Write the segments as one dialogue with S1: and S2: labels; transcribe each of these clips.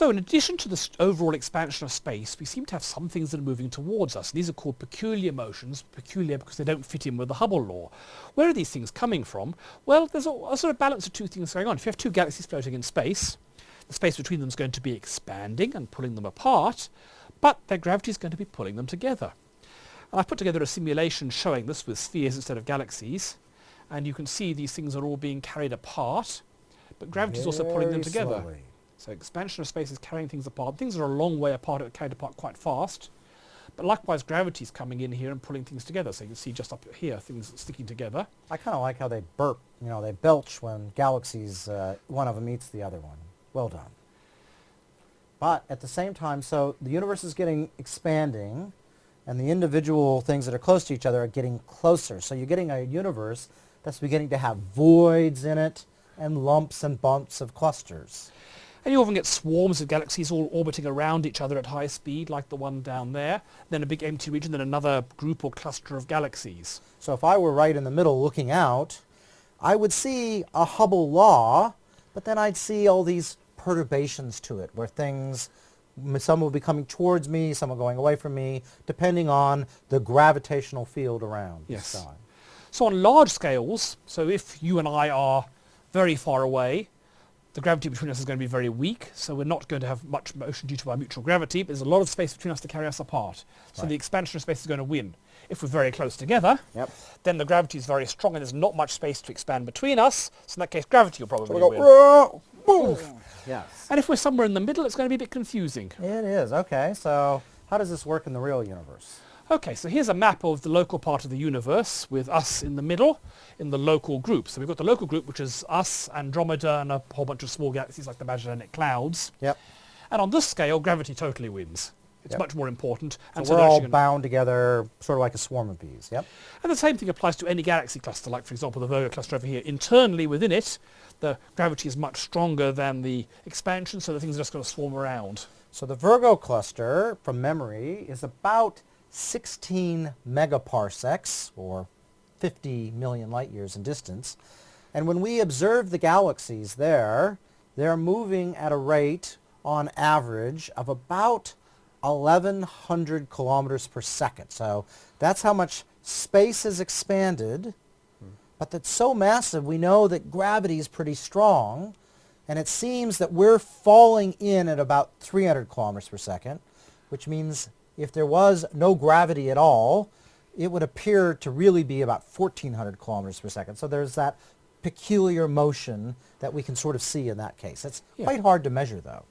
S1: So in addition to this overall expansion of space, we seem to have some things that are moving towards us. These are called peculiar motions, peculiar because they don't fit in with the Hubble law. Where are these things coming from? Well, there's a, a sort of balance of two things going on. If you have two galaxies floating in space, the space between them is going to be expanding and pulling them apart, but their gravity is going to be pulling them together. And I've put together a simulation showing this with spheres instead of galaxies, and you can see these things are all being carried apart, but gravity is also pulling them together.
S2: slowly.
S1: So expansion of space is carrying things apart. Things are a long way apart, are carried apart quite fast. But likewise, gravity is coming in here and pulling things together. So you can see just up here, things sticking together.
S2: I kind of like how they burp, you know, they belch when galaxies, uh, one of them eats the other one. Well done. But at the same time, so the universe is getting expanding and the individual things that are close to each other are getting closer. So you're getting a universe that's beginning to have voids in it and lumps and bumps of clusters.
S1: And you often get swarms of galaxies all orbiting around each other at high speed, like the one down there. Then a big empty region, then another group or cluster of galaxies.
S2: So if I were right in the middle looking out, I would see a Hubble law, but then I'd see all these perturbations to it where things, some will be coming towards me, some are going away from me, depending on the gravitational field around
S1: Yes.
S2: the sky.
S1: So on large scales, so if you and I are very far away, the gravity between us is going to be very weak, so we're not going to have much motion due to our mutual gravity, but there's a lot of space between us to carry us apart. So
S2: Right.
S1: the expansion of space is going to win. If we're very close together,
S2: Yep.
S1: then the gravity is very strong and there's not much space to expand between us, so in that case gravity will probably
S2: go,
S1: win.
S2: "Whoa, boom." Yes.
S1: And if we're somewhere in the middle, it's going to be a bit confusing.
S2: It is. Okay, so how does this work in the real universe?
S1: Okay, so here's a map of the local part of the universe with us in the middle in the local group. So we've got the local group, which is us, Andromeda, and a whole bunch of small galaxies like the Magellanic Clouds.
S2: Yep.
S1: And on this scale, gravity totally wins. It's
S2: Yep.
S1: much more important.
S2: So
S1: And
S2: we're
S1: they're
S2: all bound together, sort of like a swarm of bees. Yep.
S1: and the same thing applies to any galaxy cluster, like for example the Virgo cluster over here. Internally within it, the gravity is much stronger than the expansion, so the things are just going to swarm around.
S2: So the Virgo cluster, from memory, is about 16 megaparsecs, or 50 million light years in distance. And when we observe the galaxies there, they're moving at a rate, on average, of about 1100 kilometers per second. So that's how much space is expanded, but that's so massive, we know that gravity is pretty strong, and it seems that we're falling in at about 300 kilometers per second, which means if there was no gravity at all, it would appear to really be about 1400 kilometers per second. So there's that peculiar motion that we can sort of see in that case. It's
S1: Yeah.
S2: quite hard to measure though.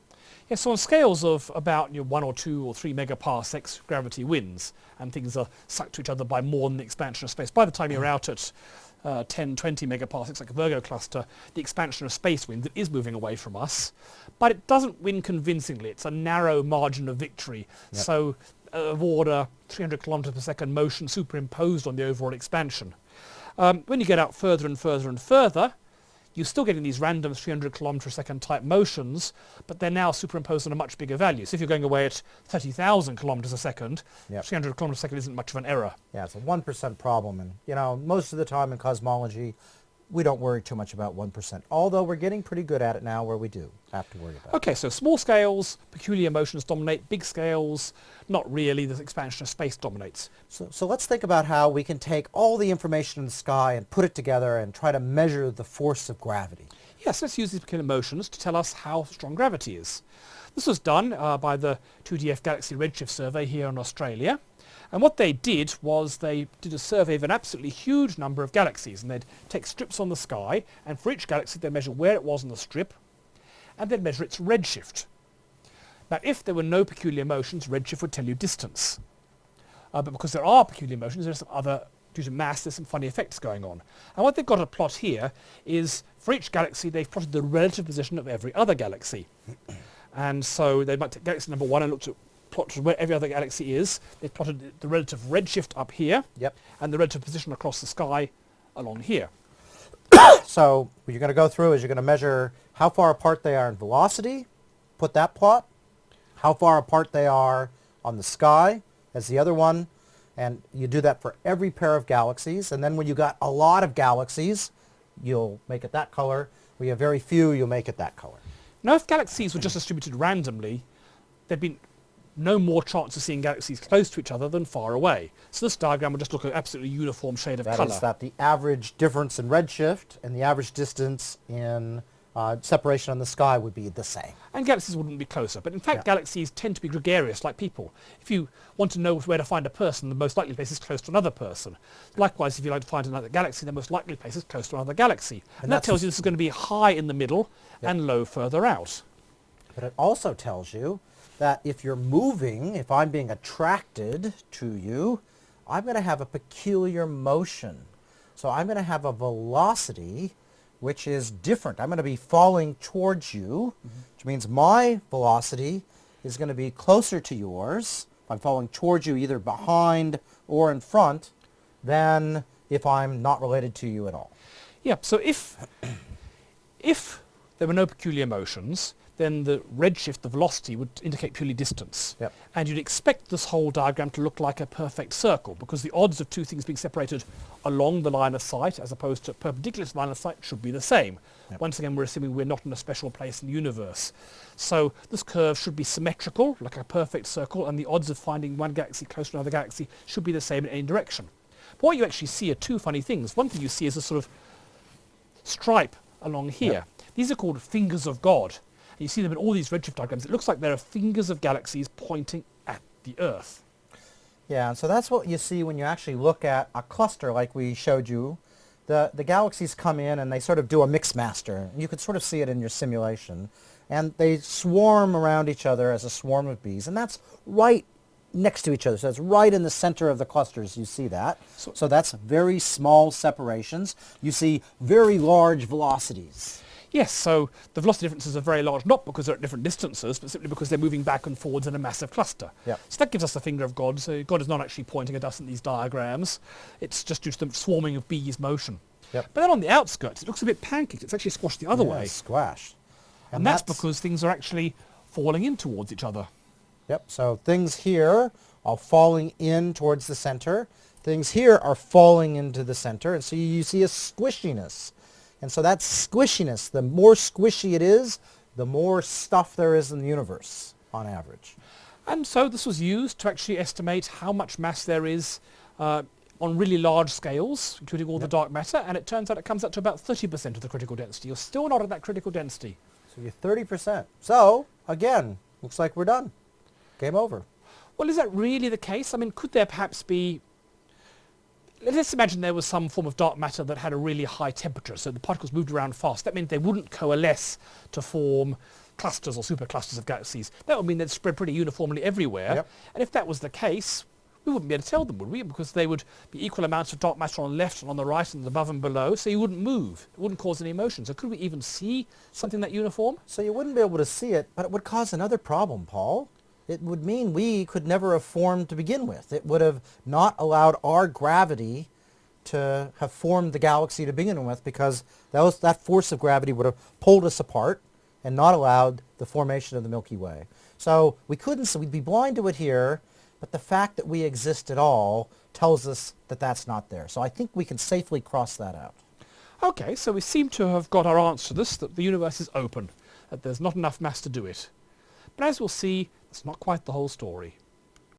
S1: Yeah, so on scales of about you know, one or two or three megaparsecs, gravity wins, and things are sucked to each other by more than the expansion of space. By the time you're mm. out at uh, 10, 20 megaparsecs, like a Virgo cluster, the expansion of space wins. It is moving away from us, but it doesn't win convincingly. It's a narrow margin of victory.
S2: Yep.
S1: So uh, of order 300 kilometers per second motion superimposed on the overall expansion. Um, when you get out further and further and further, you're still getting these random 300 kilometer a second type motions, but they're now superimposed on a much bigger value. So if you're going away at 30,000 kilometers a second,
S2: Yep.
S1: 300 kilometers a second isn't much of an error.
S2: Yeah, it's a 1% problem. And, you know, most of the time in cosmology, we don't worry too much about 1%. Although we're getting pretty good at it now where we do have to worry about it.
S1: Okay, so small scales, peculiar motions dominate. Big scales, not really. The expansion of space dominates.
S2: So, so let's think about how we can take all the information in the sky and put it together and try to measure the force of gravity.
S1: Yes, let's use these peculiar motions to tell us how strong gravity is. This was done uh, by the 2DF Galaxy Redshift Survey here in Australia. And what they did was they did a survey of an absolutely huge number of galaxies. And they'd take strips on the sky, and for each galaxy they'd measure where it was on the strip, and they'd measure its redshift. Now, if there were no peculiar motions, redshift would tell you distance. Uh, but because there are peculiar motions, there's some other, due to mass, there's some funny effects going on. And what they've got to plot here is, for each galaxy, they've plotted the relative position of every other galaxy. and so they might take galaxy number one and look at plotted where every other galaxy is. They've plotted the- the relative redshift up here,
S2: Yep.
S1: and the relative position across the sky along here.
S2: So what you're going to go through is you're going to measure how far apart they are in velocity, put that plot, how far apart they are on the sky as the other one, and you do that for every pair of galaxies. And then when you got a lot of galaxies, you'll make it that color. When you have very few, you'll make it that color.
S1: Now if galaxies were just distributed randomly, there'd be no more chance of seeing galaxies close to each other than far away. So this diagram would just look an absolutely uniform shade of
S2: That
S1: colour.
S2: is that the average difference in redshift and the average distance in uh, separation on the sky would be the same.
S1: and galaxies wouldn't be closer. But in fact,
S2: Yeah.
S1: galaxies tend to be gregarious like people. If you want to know where to find a person, the most likely place is close to another person. Likewise, if you like to find another galaxy, the most likely place is close to another galaxy. And,
S2: And
S1: that tells you this is going to be high in the middle and low further out.
S2: But it also tells you that if you're moving, if I'm being attracted to you, I'm going to have a peculiar motion. So I'm going to have a velocity which is different. I'm going to be falling towards you, mm-hmm. which means my velocity is going to be closer to yours. I'm falling towards you either behind or in front than if I'm not related to you at all.
S1: Yeah, so if, if there were no peculiar motions, then the redshift, the velocity, would indicate purely distance.
S2: Yep.
S1: And you'd expect this whole diagram to look like a perfect circle because the odds of two things being separated along the line of sight as opposed to perpendicular to the line of sight should be the same.
S2: Yep.
S1: Once again, we're assuming we're not in a special place in the universe. So this curve should be symmetrical, like a perfect circle, and the odds of finding one galaxy close to another galaxy should be the same in any direction. But what you actually see are two funny things. One thing you see is a sort of stripe along here.
S2: Yep.
S1: These are called fingers of God. You see them in all these redshift diagrams. It looks like there are fingers of galaxies pointing at the Earth.
S2: Yeah, and so that's what you see when you actually look at a cluster like we showed you. The, the galaxies come in and they sort of do a mix master. You could sort of see it in your simulation. And they swarm around each other as a swarm of bees. And that's right next to each other. So it's right in the center of the clusters. You see that.
S1: So-
S2: So, that's very small separations. You see very large velocities.
S1: Yes, so the velocity differences are very large, not because they're at different distances, but simply because they're moving back and forwards in a massive cluster.
S2: Yep.
S1: So that gives us the finger of God. So God is not actually pointing at us in these diagrams. It's just due to the swarming of bees motion.
S2: Yep.
S1: But then on the outskirts, it looks a bit pancaked. It's actually squashed the other
S2: Yeah,
S1: way.
S2: Squashed.
S1: And, that's, because things are actually falling in towards each other.
S2: Yep, so things here are falling in towards the center. Things here are falling into the center. And so you, you see a squishiness. And so that squishiness, the more squishy it is, the more stuff there is in the universe on average.
S1: And so this was used to actually estimate how much mass there is uh, on really large scales, including all the dark matter, and it turns out it comes up to about 30% of the critical density. You're still not at that critical density.
S2: So you're 30%. So, again, looks like we're done. Game over.
S1: Well, is that really the case? I mean, could there perhaps be... Let's imagine there was some form of dark matter that had a really high temperature, so the particles moved around fast. That meant they wouldn't coalesce to form clusters or superclusters of galaxies. That would mean they'd spread pretty uniformly everywhere.
S2: Yep.
S1: And if that was the case, we wouldn't be able to tell them, would we? Because they would be equal amounts of dark matter on the left and on the right and above and below, so you wouldn't move. It wouldn't cause any motion. So could we even see something that uniform?
S2: So you wouldn't be able to see it, but it would cause another problem, Paul. It would mean we could never have formed to begin with. It would have not allowed our gravity to have formed the galaxy to begin with because that, was, that force of gravity would have pulled us apart and not allowed the formation of the Milky Way. So we couldn't, so we'd be blind to it here, but the fact that we exist at all tells us that that's not there. So I think we can safely cross that out.
S1: Okay, so we seem to have got our answer to this, that the universe is open, that there's not enough mass to do it. But as we'll see, it's not quite the whole story.